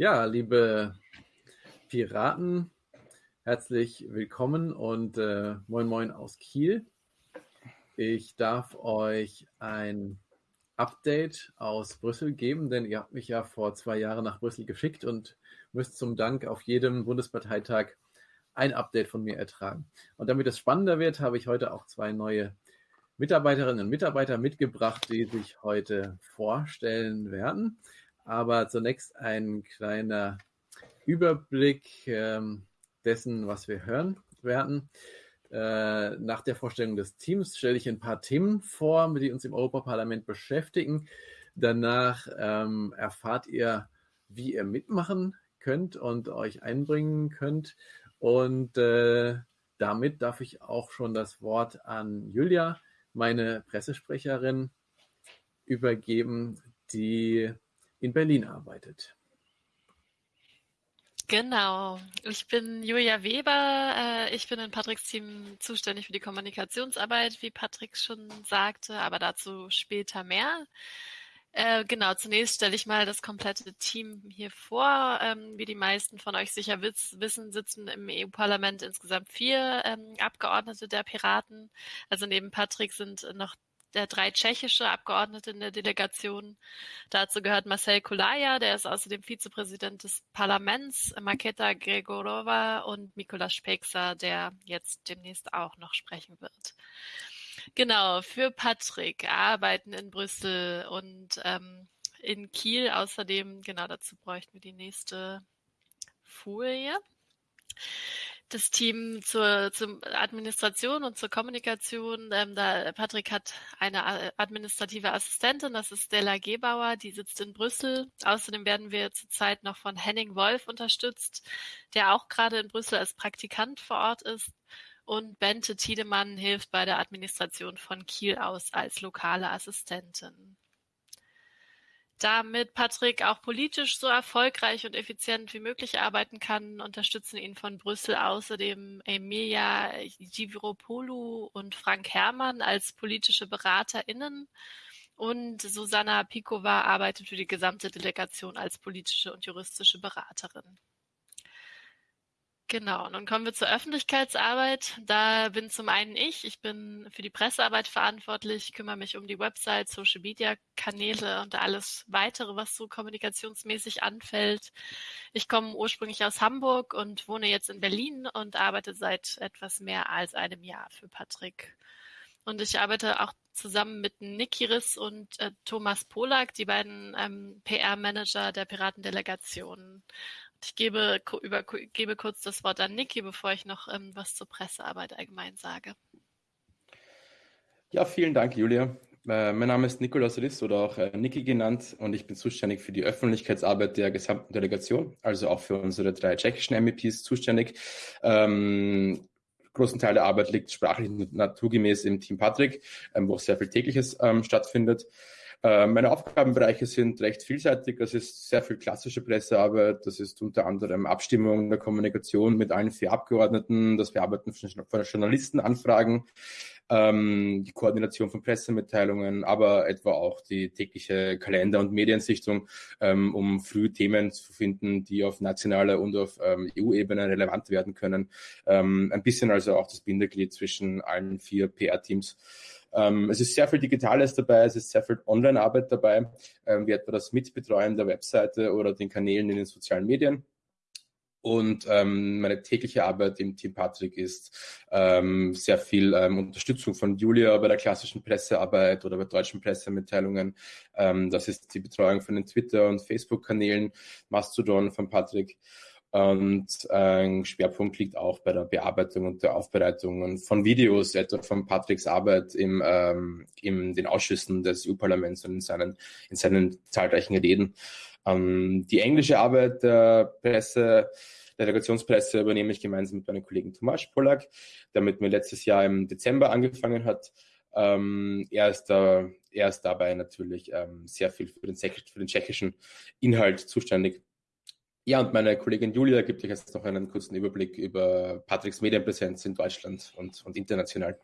Ja, liebe Piraten, herzlich willkommen und äh, moin moin aus Kiel. Ich darf euch ein Update aus Brüssel geben, denn ihr habt mich ja vor zwei Jahren nach Brüssel geschickt und müsst zum Dank auf jedem Bundesparteitag ein Update von mir ertragen. Und damit es spannender wird, habe ich heute auch zwei neue Mitarbeiterinnen und Mitarbeiter mitgebracht, die sich heute vorstellen werden. Aber zunächst ein kleiner Überblick ähm, dessen, was wir hören werden. Äh, nach der Vorstellung des Teams stelle ich ein paar Themen vor, die uns im Europaparlament beschäftigen. Danach ähm, erfahrt ihr, wie ihr mitmachen könnt und euch einbringen könnt. Und äh, damit darf ich auch schon das Wort an Julia, meine Pressesprecherin, übergeben, die in Berlin arbeitet. Genau. Ich bin Julia Weber. Äh, ich bin in Patricks Team zuständig für die Kommunikationsarbeit, wie Patrick schon sagte, aber dazu später mehr. Äh, genau, zunächst stelle ich mal das komplette Team hier vor. Ähm, wie die meisten von euch sicher wissen, sitzen im EU-Parlament insgesamt vier ähm, Abgeordnete der Piraten. Also neben Patrick sind noch drei tschechische Abgeordnete in der Delegation. Dazu gehört Marcel Kulaja, der ist außerdem Vizepräsident des Parlaments, Maketa Gregorova und Mikola Speksa, der jetzt demnächst auch noch sprechen wird. Genau, für Patrick arbeiten in Brüssel und ähm, in Kiel. Außerdem, genau dazu bräuchten wir die nächste Folie das Team zur, zur Administration und zur Kommunikation. Ähm, da Patrick hat eine administrative Assistentin, das ist Stella Gebauer, die sitzt in Brüssel. Außerdem werden wir zurzeit noch von Henning Wolf unterstützt, der auch gerade in Brüssel als Praktikant vor Ort ist. Und Bente Tiedemann hilft bei der Administration von Kiel aus als lokale Assistentin. Damit Patrick auch politisch so erfolgreich und effizient wie möglich arbeiten kann, unterstützen ihn von Brüssel außerdem Emilia Giviropoulou und Frank Herrmann als politische BeraterInnen. Und Susanna Pikova arbeitet für die gesamte Delegation als politische und juristische Beraterin. Genau, dann kommen wir zur Öffentlichkeitsarbeit. Da bin zum einen ich, ich bin für die Pressearbeit verantwortlich, kümmere mich um die Website, Social Media Kanäle und alles weitere, was so kommunikationsmäßig anfällt. Ich komme ursprünglich aus Hamburg und wohne jetzt in Berlin und arbeite seit etwas mehr als einem Jahr für Patrick. Und ich arbeite auch zusammen mit Niki Riss und äh, Thomas Polak, die beiden ähm, PR-Manager der Piratendelegation. Ich gebe, über, gebe kurz das Wort an Niki, bevor ich noch ähm, was zur Pressearbeit allgemein sage. Ja, vielen Dank, Julia. Äh, mein Name ist Nikolaus Riss oder auch äh, Niki genannt und ich bin zuständig für die Öffentlichkeitsarbeit der gesamten Delegation, also auch für unsere drei tschechischen MEPs zuständig. Ähm, großen Teil der Arbeit liegt sprachlich naturgemäß im Team Patrick, ähm, wo sehr viel tägliches ähm, stattfindet. Äh, meine Aufgabenbereiche sind recht vielseitig. Das ist sehr viel klassische Pressearbeit. Das ist unter anderem Abstimmung der Kommunikation mit allen vier Abgeordneten, das Bearbeiten von Journalistenanfragen, ähm, die Koordination von Pressemitteilungen, aber etwa auch die tägliche Kalender- und Mediensichtung, ähm, um früh Themen zu finden, die auf nationaler und auf ähm, EU-Ebene relevant werden können. Ähm, ein bisschen also auch das Bindeglied zwischen allen vier PR-Teams. Ähm, es ist sehr viel Digitales dabei, es ist sehr viel Online-Arbeit dabei, ähm, wie etwa das Mitbetreuen der Webseite oder den Kanälen in den sozialen Medien. Und ähm, meine tägliche Arbeit im Team Patrick ist ähm, sehr viel ähm, Unterstützung von Julia bei der klassischen Pressearbeit oder bei deutschen Pressemitteilungen. Ähm, das ist die Betreuung von den Twitter- und Facebook-Kanälen, Mastodon von Patrick. Und ein Schwerpunkt liegt auch bei der Bearbeitung und der Aufbereitung von Videos, etwa von Patricks Arbeit im, ähm, in den Ausschüssen des EU-Parlaments und in seinen, in seinen zahlreichen Reden. Ähm, die englische Arbeit der Presse, der Delegationspresse übernehme ich gemeinsam mit meinem Kollegen Tomasz Polak, der mit mir letztes Jahr im Dezember angefangen hat. Ähm, er, ist da, er ist dabei natürlich ähm, sehr viel für den, für den tschechischen Inhalt zuständig. Ja, und meine Kollegin Julia gibt euch jetzt noch einen kurzen Überblick über Patricks Medienpräsenz in Deutschland und, und international.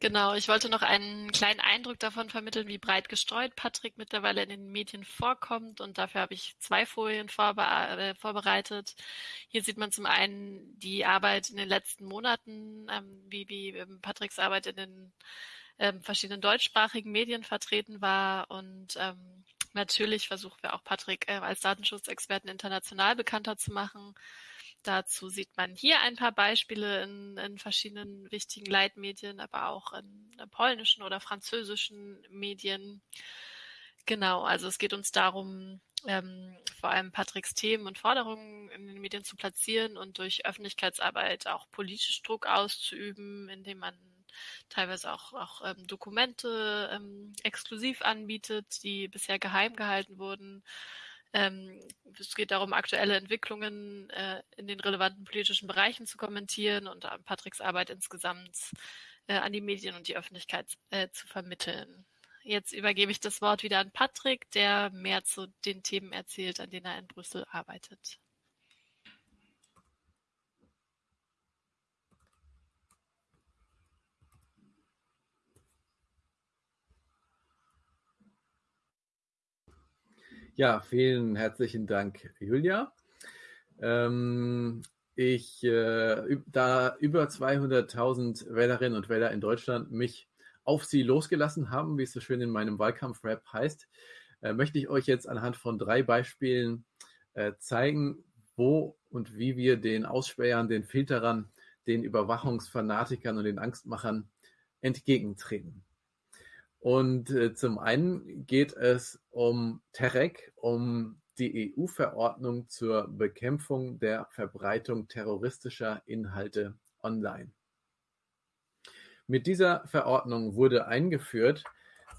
Genau, ich wollte noch einen kleinen Eindruck davon vermitteln, wie breit gestreut Patrick mittlerweile in den Medien vorkommt. Und dafür habe ich zwei Folien vorbe äh, vorbereitet. Hier sieht man zum einen die Arbeit in den letzten Monaten, ähm, wie, wie ähm, Patricks Arbeit in den ähm, verschiedenen deutschsprachigen Medien vertreten war. Und ähm, natürlich versuchen wir auch Patrick äh, als Datenschutzexperten international bekannter zu machen. Dazu sieht man hier ein paar Beispiele in, in verschiedenen wichtigen Leitmedien, aber auch in, in polnischen oder französischen Medien. Genau, also es geht uns darum, ähm, vor allem Patricks Themen und Forderungen in den Medien zu platzieren und durch Öffentlichkeitsarbeit auch politisch Druck auszuüben, indem man teilweise auch, auch ähm, Dokumente ähm, exklusiv anbietet, die bisher geheim gehalten wurden ähm, es geht darum, aktuelle Entwicklungen äh, in den relevanten politischen Bereichen zu kommentieren und Patricks Arbeit insgesamt äh, an die Medien und die Öffentlichkeit äh, zu vermitteln. Jetzt übergebe ich das Wort wieder an Patrick, der mehr zu den Themen erzählt, an denen er in Brüssel arbeitet. Ja, vielen herzlichen Dank, Julia. Ähm, ich, äh, da über 200.000 Wählerinnen und Wähler in Deutschland mich auf sie losgelassen haben, wie es so schön in meinem Wahlkampf-Rap heißt, äh, möchte ich euch jetzt anhand von drei Beispielen äh, zeigen, wo und wie wir den Ausspähern, den Filterern, den Überwachungsfanatikern und den Angstmachern entgegentreten. Und äh, zum einen geht es um Terek, um die EU-Verordnung zur Bekämpfung der Verbreitung terroristischer Inhalte online. Mit dieser Verordnung wurde eingeführt,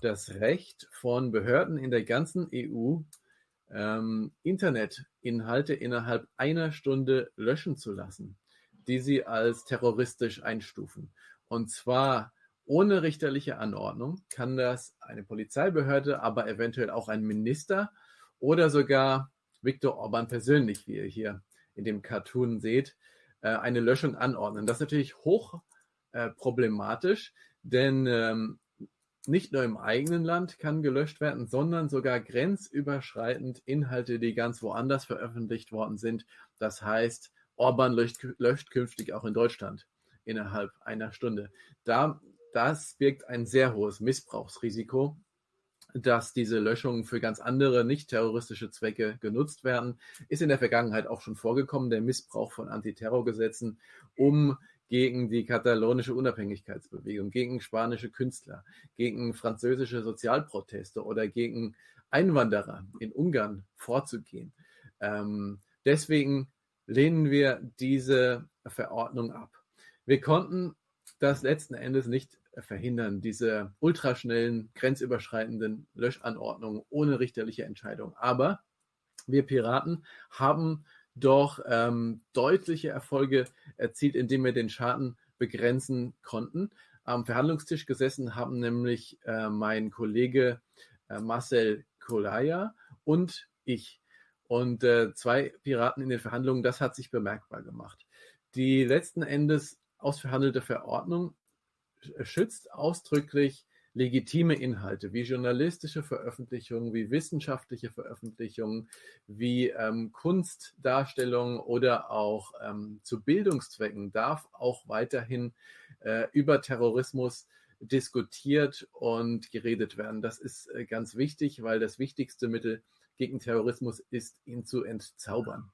das Recht von Behörden in der ganzen EU, ähm, Internetinhalte innerhalb einer Stunde löschen zu lassen, die sie als terroristisch einstufen. Und zwar ohne richterliche Anordnung kann das eine Polizeibehörde, aber eventuell auch ein Minister oder sogar Viktor Orban persönlich, wie ihr hier in dem Cartoon seht, äh, eine Löschung anordnen. Das ist natürlich hoch äh, problematisch, denn ähm, nicht nur im eigenen Land kann gelöscht werden, sondern sogar grenzüberschreitend Inhalte, die ganz woanders veröffentlicht worden sind. Das heißt, Orban löscht, löscht künftig auch in Deutschland innerhalb einer Stunde. Da das birgt ein sehr hohes Missbrauchsrisiko, dass diese Löschungen für ganz andere nicht terroristische Zwecke genutzt werden. Ist in der Vergangenheit auch schon vorgekommen, der Missbrauch von Antiterrorgesetzen, um gegen die katalonische Unabhängigkeitsbewegung, gegen spanische Künstler, gegen französische Sozialproteste oder gegen Einwanderer in Ungarn vorzugehen. Ähm, deswegen lehnen wir diese Verordnung ab. Wir konnten das letzten Endes nicht verhindern, diese ultraschnellen, grenzüberschreitenden Löschanordnungen ohne richterliche Entscheidung. Aber wir Piraten haben doch ähm, deutliche Erfolge erzielt, indem wir den Schaden begrenzen konnten. Am Verhandlungstisch gesessen haben nämlich äh, mein Kollege äh, Marcel Kolaya und ich. Und äh, zwei Piraten in den Verhandlungen, das hat sich bemerkbar gemacht. Die letzten Endes ausverhandelte Verordnung schützt ausdrücklich legitime Inhalte wie journalistische Veröffentlichungen, wie wissenschaftliche Veröffentlichungen, wie ähm, Kunstdarstellungen oder auch ähm, zu Bildungszwecken darf auch weiterhin äh, über Terrorismus diskutiert und geredet werden. Das ist äh, ganz wichtig, weil das wichtigste Mittel gegen Terrorismus ist, ihn zu entzaubern.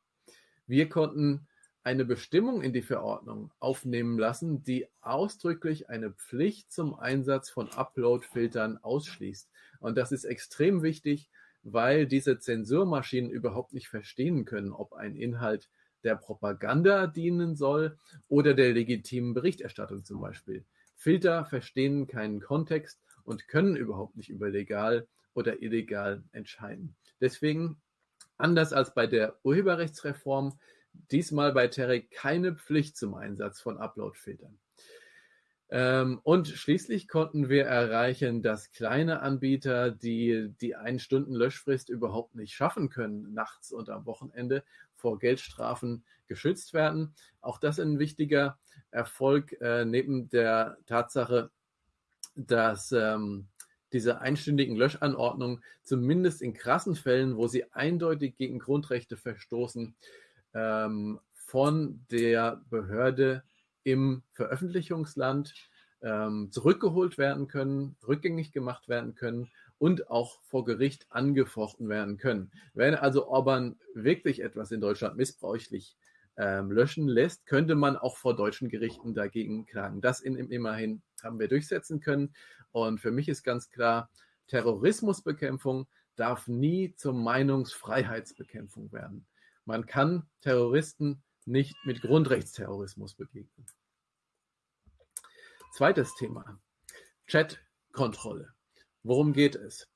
Wir konnten eine Bestimmung in die Verordnung aufnehmen lassen, die ausdrücklich eine Pflicht zum Einsatz von Upload-Filtern ausschließt. Und das ist extrem wichtig, weil diese Zensurmaschinen überhaupt nicht verstehen können, ob ein Inhalt der Propaganda dienen soll oder der legitimen Berichterstattung zum Beispiel. Filter verstehen keinen Kontext und können überhaupt nicht über legal oder illegal entscheiden. Deswegen, anders als bei der Urheberrechtsreform, diesmal bei Terek keine Pflicht zum Einsatz von Upload-Filtern. Ähm, und schließlich konnten wir erreichen, dass kleine Anbieter, die die ein Stunden Löschfrist überhaupt nicht schaffen können, nachts und am Wochenende vor Geldstrafen geschützt werden. Auch das ein wichtiger Erfolg äh, neben der Tatsache, dass ähm, diese einstündigen Löschanordnungen zumindest in krassen Fällen, wo sie eindeutig gegen Grundrechte verstoßen, ähm, von der Behörde im Veröffentlichungsland ähm, zurückgeholt werden können, rückgängig gemacht werden können und auch vor Gericht angefochten werden können. Wenn also Orban wirklich etwas in Deutschland missbräuchlich ähm, löschen lässt, könnte man auch vor deutschen Gerichten dagegen klagen. Das in, immerhin haben wir durchsetzen können. Und für mich ist ganz klar, Terrorismusbekämpfung darf nie zur Meinungsfreiheitsbekämpfung werden. Man kann Terroristen nicht mit Grundrechtsterrorismus begegnen. Zweites Thema, Chatkontrolle. Worum geht es?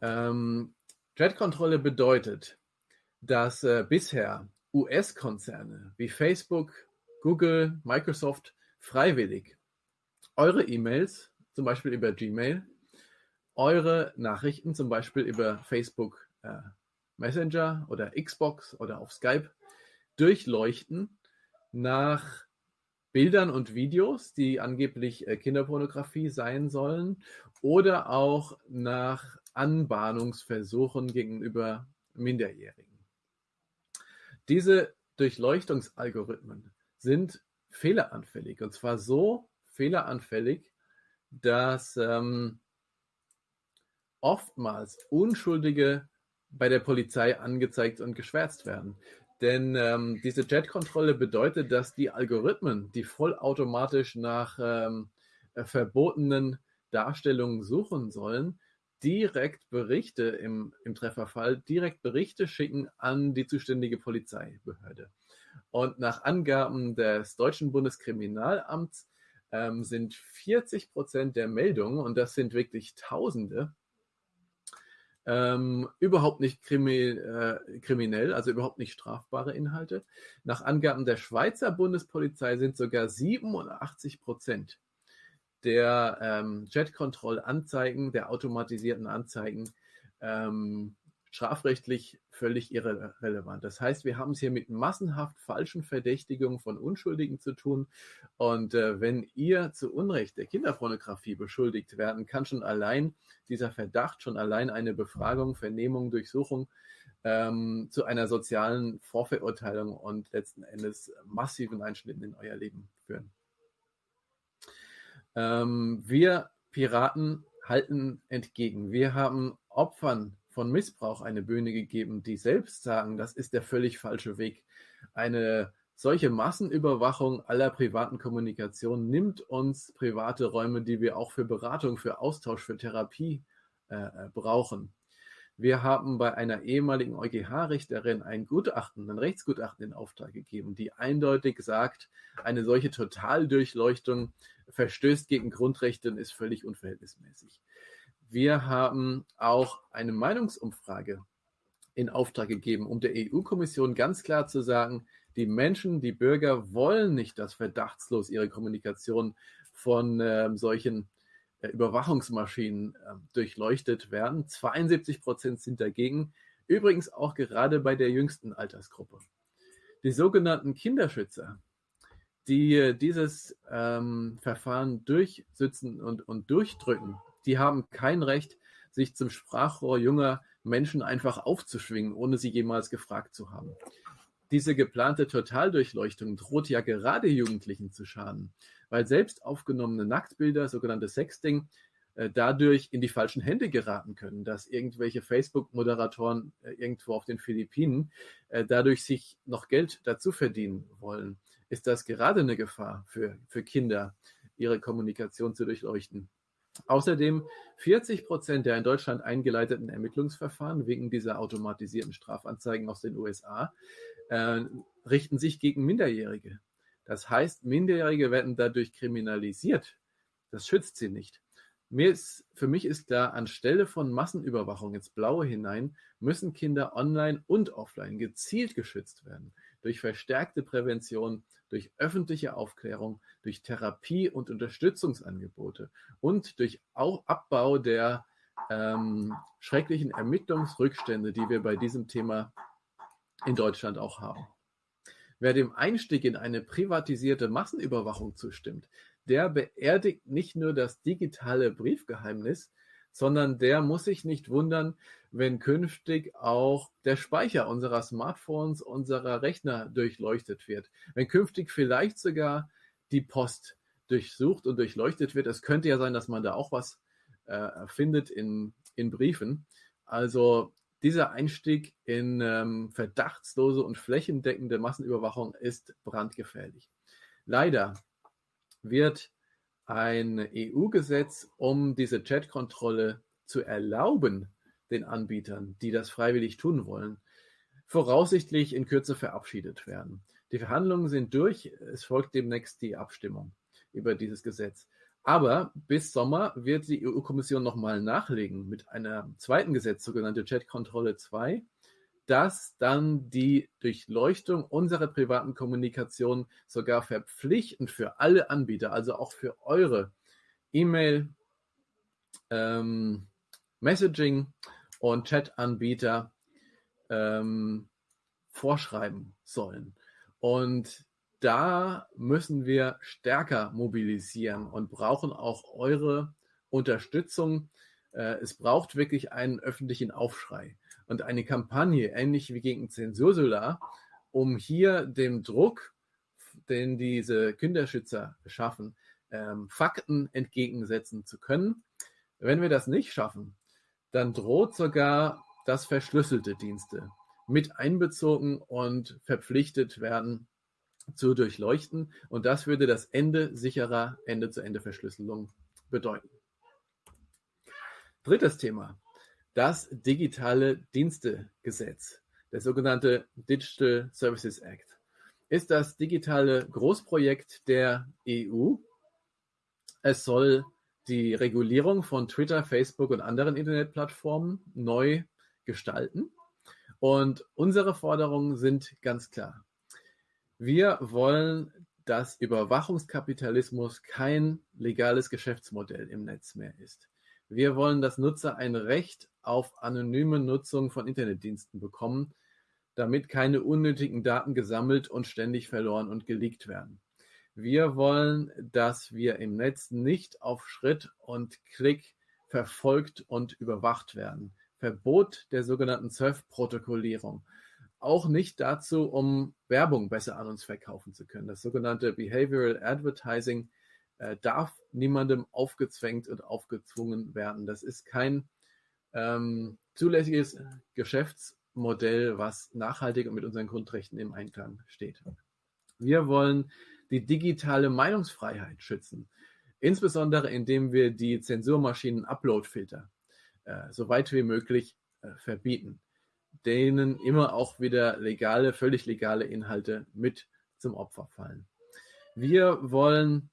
Ähm, Chatkontrolle bedeutet, dass äh, bisher US-Konzerne wie Facebook, Google, Microsoft freiwillig eure E-Mails, zum Beispiel über Gmail, eure Nachrichten, zum Beispiel über Facebook äh, Messenger oder Xbox oder auf Skype, durchleuchten nach Bildern und Videos, die angeblich äh, Kinderpornografie sein sollen, oder auch nach Anbahnungsversuchen gegenüber Minderjährigen. Diese Durchleuchtungsalgorithmen sind fehleranfällig und zwar so fehleranfällig, dass ähm, oftmals Unschuldige bei der Polizei angezeigt und geschwärzt werden. Denn ähm, diese Jet-Kontrolle bedeutet, dass die Algorithmen, die vollautomatisch nach ähm, äh, verbotenen Darstellungen suchen sollen, direkt Berichte im, im Trefferfall, direkt Berichte schicken an die zuständige Polizeibehörde. Und nach Angaben des deutschen Bundeskriminalamts ähm, sind 40 Prozent der Meldungen, und das sind wirklich Tausende, ähm, überhaupt nicht krimi äh, kriminell, also überhaupt nicht strafbare Inhalte. Nach Angaben der Schweizer Bundespolizei sind sogar 87 Prozent der ähm, Jet-Control-Anzeigen, der automatisierten Anzeigen, ähm, strafrechtlich völlig irrelevant. Das heißt, wir haben es hier mit massenhaft falschen Verdächtigungen von Unschuldigen zu tun. Und äh, wenn ihr zu Unrecht der Kinderpornografie beschuldigt werden, kann schon allein dieser Verdacht, schon allein eine Befragung, Vernehmung, Durchsuchung ähm, zu einer sozialen Vorverurteilung und letzten Endes massiven Einschnitten in euer Leben führen. Ähm, wir Piraten halten entgegen. Wir haben Opfern von Missbrauch eine Bühne gegeben, die selbst sagen, das ist der völlig falsche Weg. Eine solche Massenüberwachung aller privaten Kommunikation nimmt uns private Räume, die wir auch für Beratung, für Austausch, für Therapie äh, äh brauchen. Wir haben bei einer ehemaligen EuGH-Richterin ein Gutachten, ein Rechtsgutachten in Auftrag gegeben, die eindeutig sagt, eine solche Totaldurchleuchtung verstößt gegen Grundrechte und ist völlig unverhältnismäßig. Wir haben auch eine Meinungsumfrage in Auftrag gegeben, um der EU-Kommission ganz klar zu sagen, die Menschen, die Bürger wollen nicht, dass verdachtslos ihre Kommunikation von äh, solchen äh, Überwachungsmaschinen äh, durchleuchtet werden. 72 Prozent sind dagegen. Übrigens auch gerade bei der jüngsten Altersgruppe. Die sogenannten Kinderschützer, die äh, dieses ähm, Verfahren durchsitzen und, und durchdrücken, die haben kein Recht, sich zum Sprachrohr junger Menschen einfach aufzuschwingen, ohne sie jemals gefragt zu haben. Diese geplante Totaldurchleuchtung droht ja gerade Jugendlichen zu schaden, weil selbst aufgenommene Nacktbilder, sogenannte Sexting, äh, dadurch in die falschen Hände geraten können, dass irgendwelche Facebook-Moderatoren äh, irgendwo auf den Philippinen äh, dadurch sich noch Geld dazu verdienen wollen. Ist das gerade eine Gefahr für, für Kinder, ihre Kommunikation zu durchleuchten? Außerdem 40 Prozent der in Deutschland eingeleiteten Ermittlungsverfahren wegen dieser automatisierten Strafanzeigen aus den USA äh, richten sich gegen Minderjährige. Das heißt, Minderjährige werden dadurch kriminalisiert. Das schützt sie nicht. Mir ist, für mich ist klar, anstelle von Massenüberwachung ins Blaue hinein müssen Kinder online und offline gezielt geschützt werden. Durch verstärkte Prävention, durch öffentliche Aufklärung, durch Therapie und Unterstützungsangebote und durch auch Abbau der ähm, schrecklichen Ermittlungsrückstände, die wir bei diesem Thema in Deutschland auch haben. Wer dem Einstieg in eine privatisierte Massenüberwachung zustimmt, der beerdigt nicht nur das digitale Briefgeheimnis, sondern der muss sich nicht wundern, wenn künftig auch der Speicher unserer Smartphones, unserer Rechner durchleuchtet wird. Wenn künftig vielleicht sogar die Post durchsucht und durchleuchtet wird. Es könnte ja sein, dass man da auch was äh, findet in, in Briefen. Also dieser Einstieg in ähm, verdachtslose und flächendeckende Massenüberwachung ist brandgefährlich. Leider wird ein EU-Gesetz, um diese Chatkontrolle zu erlauben, den Anbietern, die das freiwillig tun wollen, voraussichtlich in Kürze verabschiedet werden. Die Verhandlungen sind durch, es folgt demnächst die Abstimmung über dieses Gesetz. Aber bis Sommer wird die EU-Kommission nochmal nachlegen mit einer zweiten Gesetz, sogenannte Chatkontrolle 2, das dann die Durchleuchtung unserer privaten Kommunikation sogar verpflichtend für alle Anbieter, also auch für eure E-Mail, ähm, Messaging und Chat-Anbieter ähm, vorschreiben sollen. Und da müssen wir stärker mobilisieren und brauchen auch eure Unterstützung. Äh, es braucht wirklich einen öffentlichen Aufschrei und eine Kampagne, ähnlich wie gegen Zensursolar, um hier dem Druck, den diese Kinderschützer schaffen, ähm, Fakten entgegensetzen zu können. Wenn wir das nicht schaffen, dann droht sogar, dass verschlüsselte Dienste mit einbezogen und verpflichtet werden zu durchleuchten. Und das würde das Ende sicherer Ende-zu-Ende-Verschlüsselung bedeuten. Drittes Thema das digitale Dienstegesetz, der sogenannte Digital Services Act, ist das digitale Großprojekt der EU. Es soll die Regulierung von Twitter, Facebook und anderen Internetplattformen neu gestalten. Und unsere Forderungen sind ganz klar. Wir wollen, dass Überwachungskapitalismus kein legales Geschäftsmodell im Netz mehr ist. Wir wollen, dass Nutzer ein Recht auf anonyme Nutzung von Internetdiensten bekommen, damit keine unnötigen Daten gesammelt und ständig verloren und geleakt werden. Wir wollen, dass wir im Netz nicht auf Schritt und Klick verfolgt und überwacht werden. Verbot der sogenannten Surf-Protokollierung. Auch nicht dazu, um Werbung besser an uns verkaufen zu können. Das sogenannte Behavioral Advertising äh, darf niemandem aufgezwängt und aufgezwungen werden. Das ist kein ähm, zulässiges Geschäftsmodell, was nachhaltig und mit unseren Grundrechten im Einklang steht. Wir wollen die digitale Meinungsfreiheit schützen, insbesondere indem wir die Zensurmaschinen Uploadfilter äh, so weit wie möglich äh, verbieten, denen immer auch wieder legale, völlig legale Inhalte mit zum Opfer fallen. Wir wollen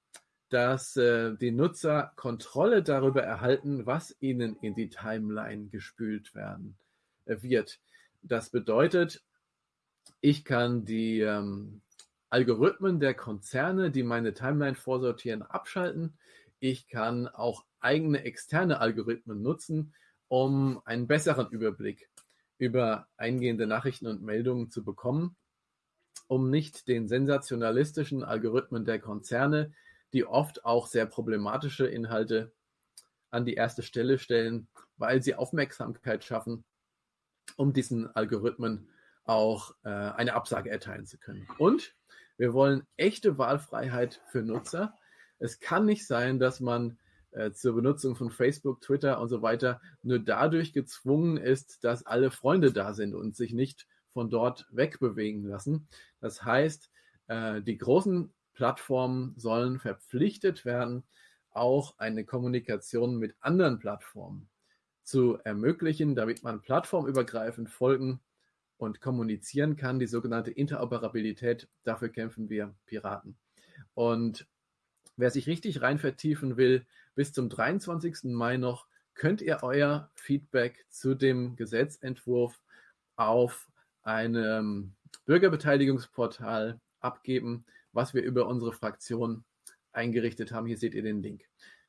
dass äh, die Nutzer Kontrolle darüber erhalten, was ihnen in die Timeline gespült werden äh, wird. Das bedeutet, ich kann die ähm, Algorithmen der Konzerne, die meine Timeline vorsortieren, abschalten. Ich kann auch eigene externe Algorithmen nutzen, um einen besseren Überblick über eingehende Nachrichten und Meldungen zu bekommen, um nicht den sensationalistischen Algorithmen der Konzerne die oft auch sehr problematische Inhalte an die erste Stelle stellen, weil sie Aufmerksamkeit schaffen, um diesen Algorithmen auch äh, eine Absage erteilen zu können. Und wir wollen echte Wahlfreiheit für Nutzer. Es kann nicht sein, dass man äh, zur Benutzung von Facebook, Twitter und so weiter nur dadurch gezwungen ist, dass alle Freunde da sind und sich nicht von dort wegbewegen lassen. Das heißt, äh, die großen Plattformen sollen verpflichtet werden, auch eine Kommunikation mit anderen Plattformen zu ermöglichen, damit man plattformübergreifend folgen und kommunizieren kann. Die sogenannte Interoperabilität, dafür kämpfen wir Piraten. Und wer sich richtig rein vertiefen will, bis zum 23. Mai noch, könnt ihr euer Feedback zu dem Gesetzentwurf auf einem Bürgerbeteiligungsportal abgeben was wir über unsere Fraktion eingerichtet haben. Hier seht ihr den Link.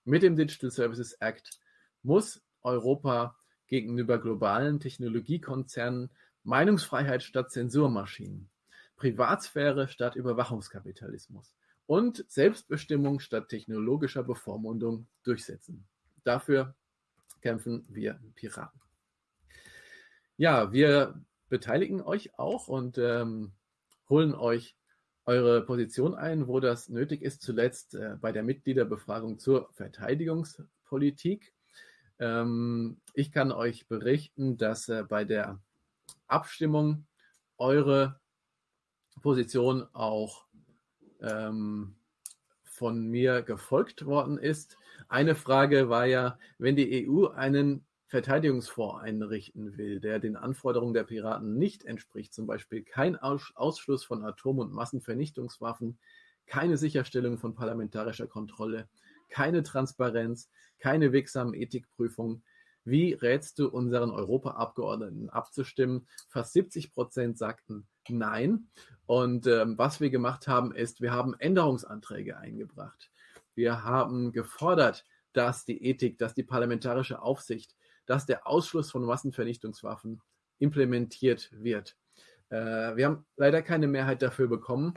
Mit dem Digital Services Act muss Europa gegenüber globalen Technologiekonzernen Meinungsfreiheit statt Zensurmaschinen, Privatsphäre statt Überwachungskapitalismus und Selbstbestimmung statt technologischer Bevormundung durchsetzen. Dafür kämpfen wir Piraten. Ja, wir beteiligen euch auch und ähm, holen euch eure Position ein, wo das nötig ist, zuletzt äh, bei der Mitgliederbefragung zur Verteidigungspolitik. Ähm, ich kann euch berichten, dass äh, bei der Abstimmung eure Position auch ähm, von mir gefolgt worden ist. Eine Frage war ja, wenn die EU einen Verteidigungsfonds einrichten will, der den Anforderungen der Piraten nicht entspricht, zum Beispiel kein Ausschluss von Atom- und Massenvernichtungswaffen, keine Sicherstellung von parlamentarischer Kontrolle, keine Transparenz, keine wirksamen Ethikprüfungen. Wie rätst du unseren Europaabgeordneten abzustimmen? Fast 70 Prozent sagten Nein. Und ähm, was wir gemacht haben, ist, wir haben Änderungsanträge eingebracht. Wir haben gefordert, dass die Ethik, dass die parlamentarische Aufsicht dass der Ausschluss von Massenvernichtungswaffen implementiert wird. Äh, wir haben leider keine Mehrheit dafür bekommen.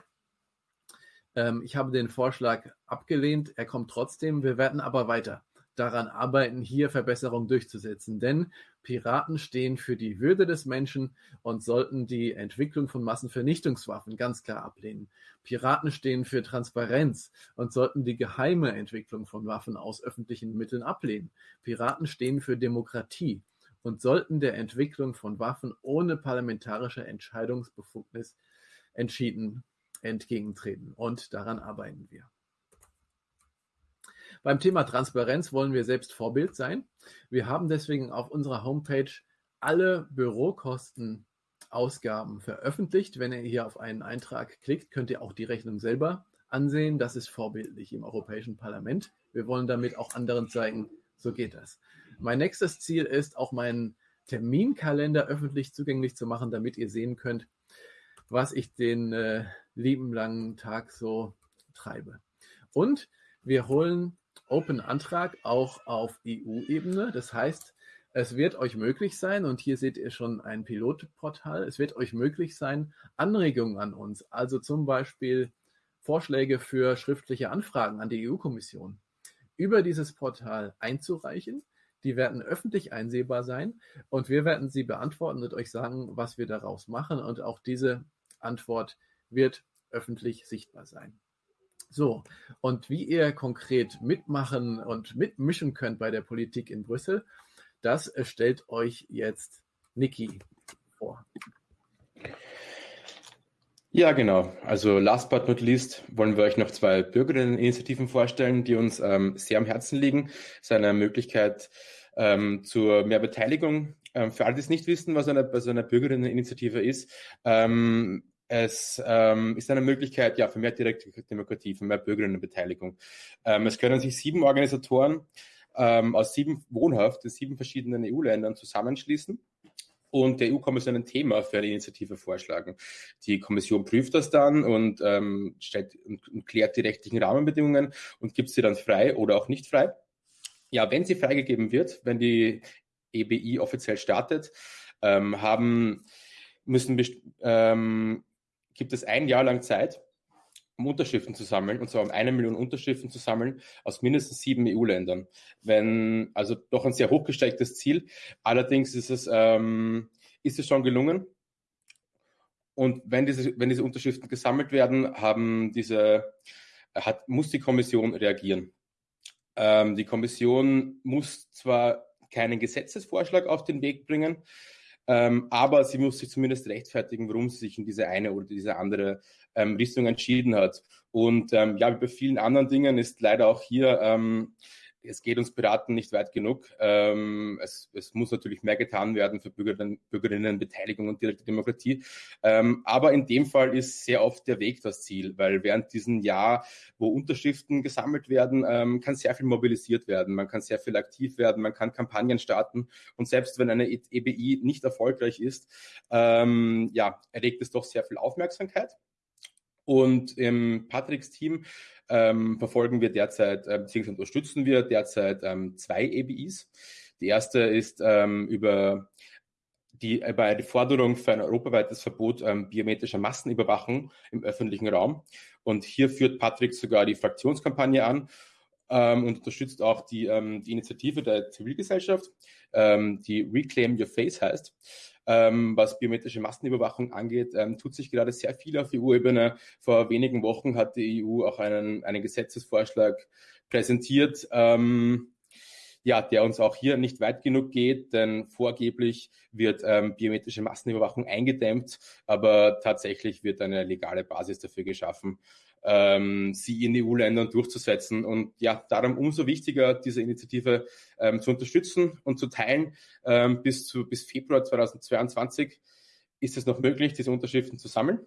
Ähm, ich habe den Vorschlag abgelehnt. Er kommt trotzdem. Wir werden aber weiter daran arbeiten, hier Verbesserungen durchzusetzen. Denn Piraten stehen für die Würde des Menschen und sollten die Entwicklung von Massenvernichtungswaffen ganz klar ablehnen. Piraten stehen für Transparenz und sollten die geheime Entwicklung von Waffen aus öffentlichen Mitteln ablehnen. Piraten stehen für Demokratie und sollten der Entwicklung von Waffen ohne parlamentarische Entscheidungsbefugnis entschieden entgegentreten. Und daran arbeiten wir. Beim Thema Transparenz wollen wir selbst Vorbild sein. Wir haben deswegen auf unserer Homepage alle Bürokosten Ausgaben veröffentlicht. Wenn ihr hier auf einen Eintrag klickt, könnt ihr auch die Rechnung selber ansehen. Das ist vorbildlich im Europäischen Parlament. Wir wollen damit auch anderen zeigen, so geht das. Mein nächstes Ziel ist, auch meinen Terminkalender öffentlich zugänglich zu machen, damit ihr sehen könnt, was ich den äh, lieben langen Tag so treibe. Und wir holen Open Antrag auch auf EU-Ebene. Das heißt, es wird euch möglich sein, und hier seht ihr schon ein Pilotportal, es wird euch möglich sein, Anregungen an uns, also zum Beispiel Vorschläge für schriftliche Anfragen an die EU-Kommission, über dieses Portal einzureichen. Die werden öffentlich einsehbar sein und wir werden sie beantworten und euch sagen, was wir daraus machen. Und auch diese Antwort wird öffentlich sichtbar sein. So, und wie ihr konkret mitmachen und mitmischen könnt bei der Politik in Brüssel, das stellt euch jetzt Niki vor. Ja, genau. Also last but not least wollen wir euch noch zwei Bürgerinneninitiativen vorstellen, die uns ähm, sehr am Herzen liegen. Es ist eine Möglichkeit ähm, zur mehr Beteiligung. Ähm, für alle, die es nicht wissen, was eine, was eine Bürgerinneninitiative ist, ähm, es ähm, ist eine Möglichkeit ja, für mehr direkte Demokratie, für mehr Bürgerinnenbeteiligung. Ähm, es können sich sieben Organisatoren ähm, aus sieben wohnhaft in sieben verschiedenen EU-Ländern zusammenschließen und der EU-Kommission ein Thema für eine Initiative vorschlagen. Die Kommission prüft das dann und ähm, stellt und, und, klärt die rechtlichen Rahmenbedingungen und gibt sie dann frei oder auch nicht frei. Ja, wenn sie freigegeben wird, wenn die EBI offiziell startet, ähm, haben müssen ähm, gibt es ein Jahr lang Zeit, um Unterschriften zu sammeln, und zwar um eine Million Unterschriften zu sammeln aus mindestens sieben EU-Ländern. Wenn, also doch ein sehr hochgestecktes Ziel. Allerdings ist es, ähm, ist es schon gelungen. Und wenn diese, wenn diese Unterschriften gesammelt werden, haben diese, hat, muss die Kommission reagieren. Ähm, die Kommission muss zwar keinen Gesetzesvorschlag auf den Weg bringen, ähm, aber sie muss sich zumindest rechtfertigen, warum sie sich in diese eine oder diese andere ähm, Richtung entschieden hat. Und ähm, ja, wie bei vielen anderen Dingen ist leider auch hier ähm, es geht uns Piraten nicht weit genug. Ähm, es, es, muss natürlich mehr getan werden für Bürgerinnen, Bürgerinnenbeteiligung und direkte Demokratie. Ähm, aber in dem Fall ist sehr oft der Weg das Ziel, weil während diesem Jahr, wo Unterschriften gesammelt werden, ähm, kann sehr viel mobilisiert werden. Man kann sehr viel aktiv werden, man kann Kampagnen starten. Und selbst wenn eine EBI nicht erfolgreich ist, ähm, ja, erregt es doch sehr viel Aufmerksamkeit. Und im Patricks Team ähm, verfolgen wir derzeit, äh, beziehungsweise unterstützen wir derzeit ähm, zwei ABIs. Die erste ist ähm, über die, bei der Forderung für ein europaweites Verbot ähm, biometrischer Massenüberwachung im öffentlichen Raum. Und hier führt Patrick sogar die Fraktionskampagne an ähm, und unterstützt auch die, ähm, die Initiative der Zivilgesellschaft, ähm, die Reclaim Your Face heißt. Ähm, was biometrische Massenüberwachung angeht, ähm, tut sich gerade sehr viel auf EU-Ebene. Vor wenigen Wochen hat die EU auch einen, einen Gesetzesvorschlag präsentiert, ähm, ja, der uns auch hier nicht weit genug geht, denn vorgeblich wird ähm, biometrische Massenüberwachung eingedämmt, aber tatsächlich wird eine legale Basis dafür geschaffen, ähm, sie in EU-Ländern durchzusetzen. Und ja, darum umso wichtiger, diese Initiative ähm, zu unterstützen und zu teilen. Ähm, bis, zu, bis Februar 2022 ist es noch möglich, diese Unterschriften zu sammeln.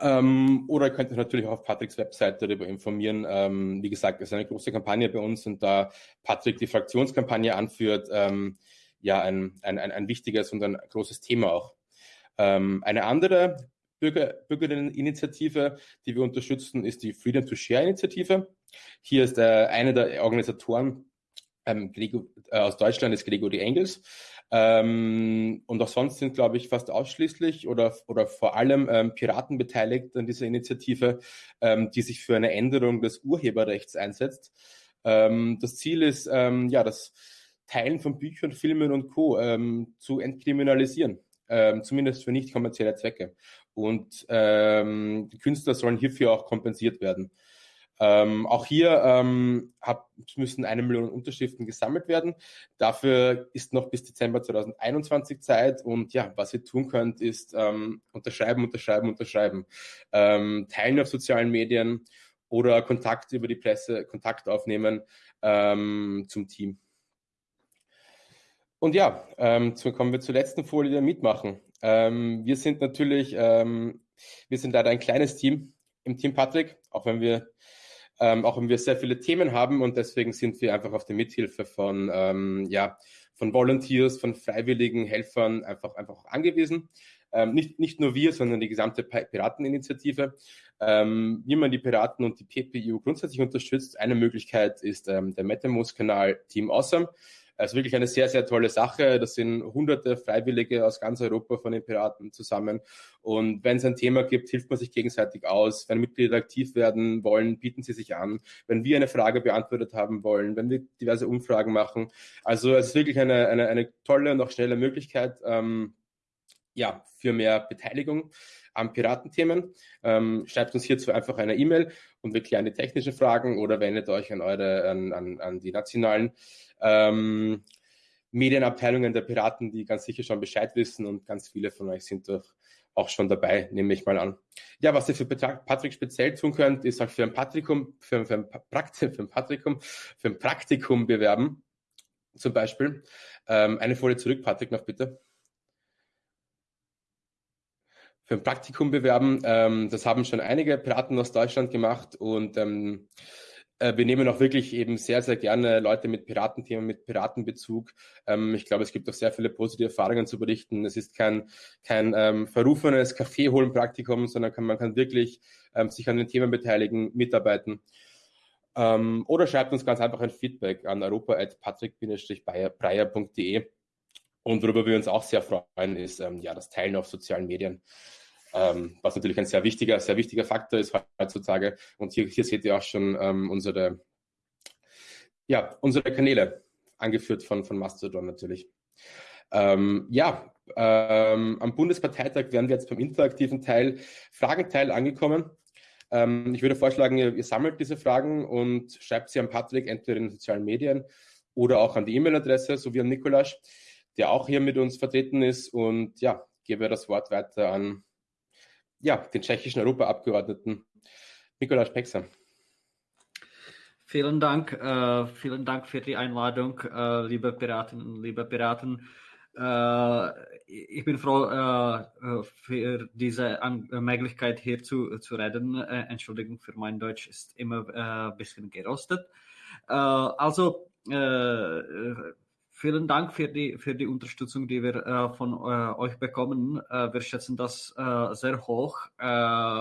Ähm, oder ihr könnt euch natürlich auch auf Patricks Website darüber informieren. Ähm, wie gesagt, es ist eine große Kampagne bei uns und da Patrick die Fraktionskampagne anführt, ähm, ja, ein, ein, ein, ein wichtiges und ein großes Thema auch. Ähm, eine andere Bürger, Bürgerinneninitiative, die wir unterstützen, ist die Freedom to Share Initiative. Hier ist äh, einer der Organisatoren ähm, äh, aus Deutschland, ist Gregory Engels. Ähm, und auch sonst sind, glaube ich, fast ausschließlich oder, oder vor allem ähm, Piraten beteiligt an dieser Initiative, ähm, die sich für eine Änderung des Urheberrechts einsetzt. Ähm, das Ziel ist, ähm, ja, das Teilen von Büchern, Filmen und Co. Ähm, zu entkriminalisieren, zumindest für nicht kommerzielle Zwecke. Und die Künstler sollen hierfür auch kompensiert werden. Ähm, auch hier ähm, hab, müssen eine Million Unterschriften gesammelt werden. Dafür ist noch bis Dezember 2021 Zeit. Und ja, was ihr tun könnt, ist ähm, unterschreiben, unterschreiben, unterschreiben. Ähm, teilen auf sozialen Medien oder Kontakt über die Presse, Kontakt aufnehmen ähm, zum Team. Und ja, ähm, kommen wir zur letzten Folie der Mitmachen. Ähm, wir sind natürlich, ähm, wir sind leider ein kleines Team im Team Patrick, auch wenn wir ähm, auch wenn wir sehr viele Themen haben und deswegen sind wir einfach auf die Mithilfe von, ähm, ja, von Volunteers, von freiwilligen Helfern einfach, einfach angewiesen. Ähm, nicht, nicht nur wir, sondern die gesamte Pirateninitiative. Ähm, wie man die Piraten und die PPU grundsätzlich unterstützt, eine Möglichkeit ist ähm, der MetaMost-Kanal Team Awesome. Also wirklich eine sehr, sehr tolle Sache. Das sind hunderte Freiwillige aus ganz Europa von den Piraten zusammen. Und wenn es ein Thema gibt, hilft man sich gegenseitig aus. Wenn Mitglieder aktiv werden wollen, bieten sie sich an. Wenn wir eine Frage beantwortet haben wollen, wenn wir diverse Umfragen machen. Also es ist wirklich eine, eine, eine tolle und auch schnelle Möglichkeit, ähm, ja, für mehr Beteiligung an Piratenthemen. Ähm, schreibt uns hierzu einfach eine E-Mail und wir klären die technischen Fragen oder wendet euch an eure, an, an, an die nationalen ähm, Medienabteilungen der Piraten, die ganz sicher schon Bescheid wissen und ganz viele von euch sind doch auch schon dabei, nehme ich mal an. Ja, was ihr für Patrick speziell tun könnt, ist auch für ein Praktikum, für, für, ein, Praktikum, für ein Praktikum, für ein Praktikum bewerben, zum Beispiel. Ähm, eine Folie zurück, Patrick, noch bitte für ein Praktikum bewerben. Ähm, das haben schon einige Piraten aus Deutschland gemacht und ähm, äh, wir nehmen auch wirklich eben sehr, sehr gerne Leute mit Piratenthemen, mit Piratenbezug. Ähm, ich glaube, es gibt auch sehr viele positive Erfahrungen zu berichten. Es ist kein, kein ähm, verrufenes Kaffeeholen-Praktikum, sondern kann, man kann wirklich ähm, sich an den Themen beteiligen, mitarbeiten. Ähm, oder schreibt uns ganz einfach ein Feedback an europa.patrick-breyer.de. Und worüber wir uns auch sehr freuen, ist ähm, ja das Teilen auf sozialen Medien ähm, was natürlich ein sehr wichtiger, sehr wichtiger Faktor ist heutzutage. Und hier, hier seht ihr auch schon ähm, unsere, ja, unsere Kanäle, angeführt von, von Mastodon natürlich. Ähm, ja, ähm, am Bundesparteitag werden wir jetzt beim interaktiven Teil, Fragenteil angekommen. Ähm, ich würde vorschlagen, ihr, ihr, sammelt diese Fragen und schreibt sie an Patrick entweder in den sozialen Medien oder auch an die E-Mail-Adresse, so wie an Nikolasch, der auch hier mit uns vertreten ist. Und ja, gebe das Wort weiter an ja, den tschechischen Europaabgeordneten Nikolaus Peksa. Vielen Dank, äh, vielen Dank für die Einladung, äh, liebe Piraten und liebe Piraten. Äh, ich bin froh äh, für diese An Möglichkeit hier zu, zu reden. Äh, Entschuldigung für mein Deutsch ist immer ein äh, bisschen gerostet. also Vielen Dank für die, für die Unterstützung, die wir äh, von äh, euch bekommen. Äh, wir schätzen das äh, sehr hoch. Äh,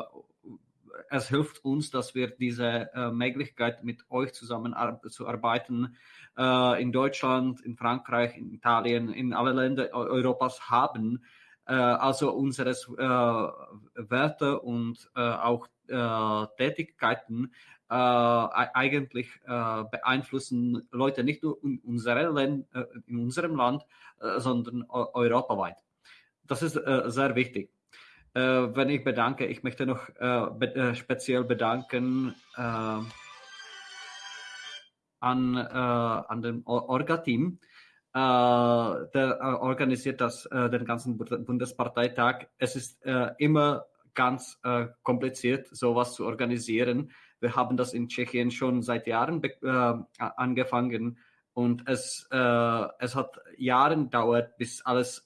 es hilft uns, dass wir diese äh, Möglichkeit mit euch zusammen zu arbeiten äh, in Deutschland, in Frankreich, in Italien, in alle Länder Europas haben. Also unsere Werte und auch Tätigkeiten eigentlich beeinflussen Leute nicht nur in, in unserem Land, sondern europaweit. Das ist sehr wichtig äh, wenn ich bedanke, ich möchte noch äh, be äh, speziell bedanken äh, an, äh, an den Orga-Team. Äh, der organisiert das, den ganzen Bundesparteitag. Es ist immer ganz kompliziert, sowas zu organisieren. Wir haben das in Tschechien schon seit Jahren angefangen und es, es hat Jahre gedauert, bis alles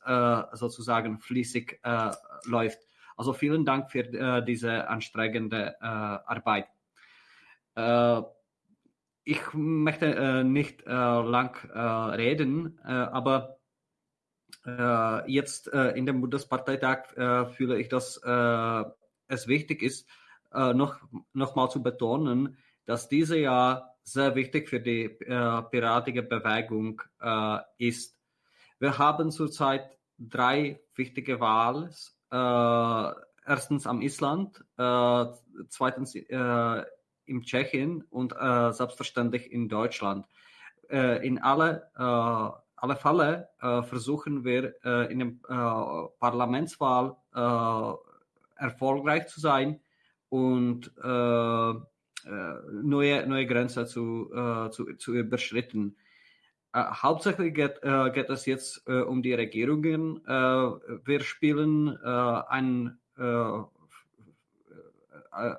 sozusagen fließig läuft. Also vielen Dank für äh, diese anstrengende äh, Arbeit. Äh, ich möchte äh, nicht äh, lang äh, reden, aber jetzt in dem Bundesparteitag fühle ich, dass es wichtig ist, noch, noch mal zu betonen, dass dieses Jahr sehr wichtig für die piratige Bewegung ist. Wir haben zurzeit drei wichtige Wahlen äh, erstens am Island, äh, zweitens äh, im Tschechien und äh, selbstverständlich in Deutschland. Äh, in alle, äh, alle Fälle versuchen wir in der Parlamentswahl erfolgreich zu sein und neue, neue Grenzen zu, zu, zu überschritten. Äh, hauptsächlich geht, äh, geht, es jetzt äh, um die Regierungen. Äh, wir spielen äh, ein, äh,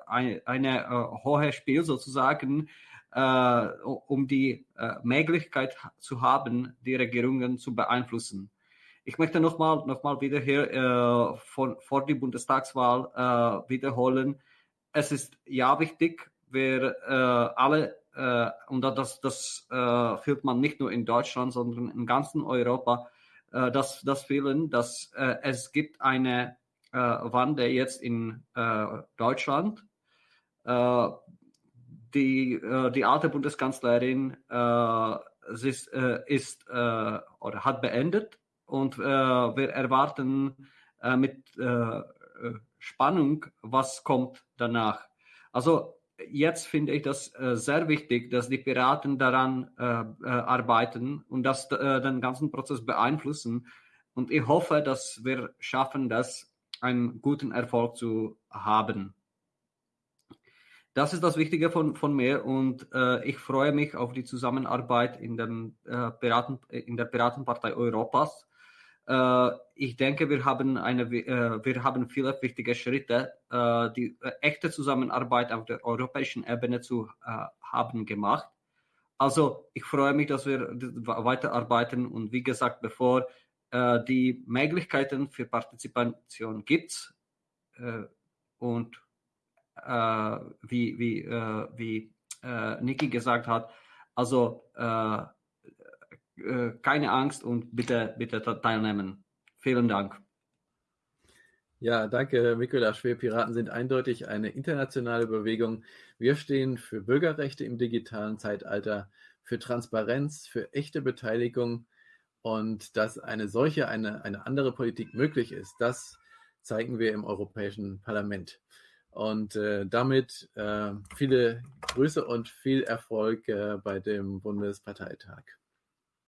ein eine hohe Spiel sozusagen, um die Möglichkeit zu haben, die Regierungen zu beeinflussen. Ich möchte nochmal noch mal wieder hier von, vor die Bundestagswahl wiederholen. Es ist ja wichtig, wir alle äh, und das, das äh, fühlt man nicht nur in Deutschland, sondern in ganzen Europa, äh, das, das fühlen, dass äh, es gibt eine äh, Wande jetzt in äh, Deutschland. Äh, die, äh, die alte Bundeskanzlerin äh, ist, äh, ist äh, oder hat beendet und äh, wir erwarten äh, mit äh, Spannung, was kommt danach. Also jetzt finde ich das äh, sehr wichtig, dass die Piraten daran äh, äh, arbeiten und das äh, den ganzen Prozess beeinflussen. Und ich hoffe, dass wir schaffen, das einen guten Erfolg zu haben. Das ist das Wichtige von, von mir und äh, ich freue mich auf die Zusammenarbeit in, dem, Piraten, in der Piratenpartei Europas ich denke, wir haben, eine, äh, wir haben viele wichtige Schritte, äh, die echte Zusammenarbeit auf der europäischen Ebene zu haben gemacht. Also ich freue mich, dass wir weiterarbeiten und wie gesagt, bevor die Möglichkeiten für Partizipation gibt und wie, wie, wie Niki gesagt hat, also äh, keine Angst und bitte, bitte teilnehmen. Vielen Dank. Ja, danke, Mikulasch. Wir Piraten sind eindeutig eine internationale Bewegung. Wir stehen für Bürgerrechte im digitalen Zeitalter, für Transparenz, für echte Beteiligung und dass eine solche, eine, eine andere Politik möglich ist, das zeigen wir im Europäischen Parlament. Und äh, damit äh, viele Grüße und viel Erfolg äh, bei dem Bundesparteitag.